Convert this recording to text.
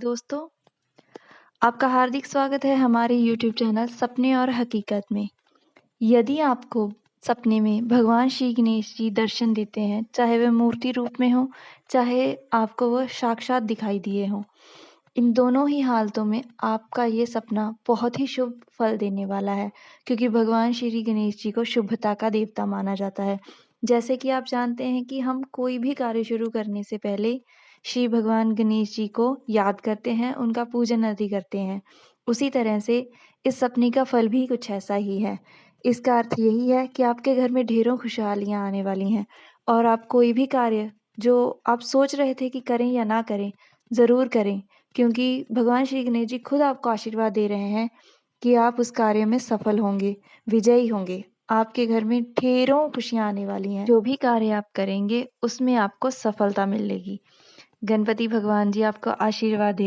दोस्तों, आपका हार्दिक स्वागत है हमारे YouTube चैनल सपने और हकीकत में। यदि आपको सपने में भगवान श्री गणेश जी दर्शन देते हैं, चाहे वह मूर्ति रूप में हो, चाहे आपको वह साक्षात दिखाई दिए हों, इन दोनों ही हालतों में आपका ये सपना बहुत ही शुभ फल देने वाला है, क्योंकि भगवान श्री गणेश जी को शुभता का देवता माना जाता है। जैसे कि आप जानते हैं कि हम कोई भी कार्य शुरू करने से पहले श्री भगवान गणेश जी को याद करते हैं, उनका पूजन आदि करते हैं। उसी तरह से इस सपने का फल भी कुछ ऐसा ही है। इसका अर्थ यही है कि आपके घर में ढेरों खुशहालियाँ आने वाली हैं और आप कोई भी कार्य जो आप सोच रहे थे कि करें या ना करें, ज़रूर करें, क्योंकि भगवान श्री गणेश जी खुद आपको आशीर्वाद दे रहे हैं कि आप उस कार्य में सफल होंगे, विजयी होंगे। आपके घर में ढेरों खुशियाँ आने वाली हैं। जो भी कार्य आप करेंगे, उसमें आपको सफलता मिलेगी। गणपति भगवान जी आपको आशीर्वाद दे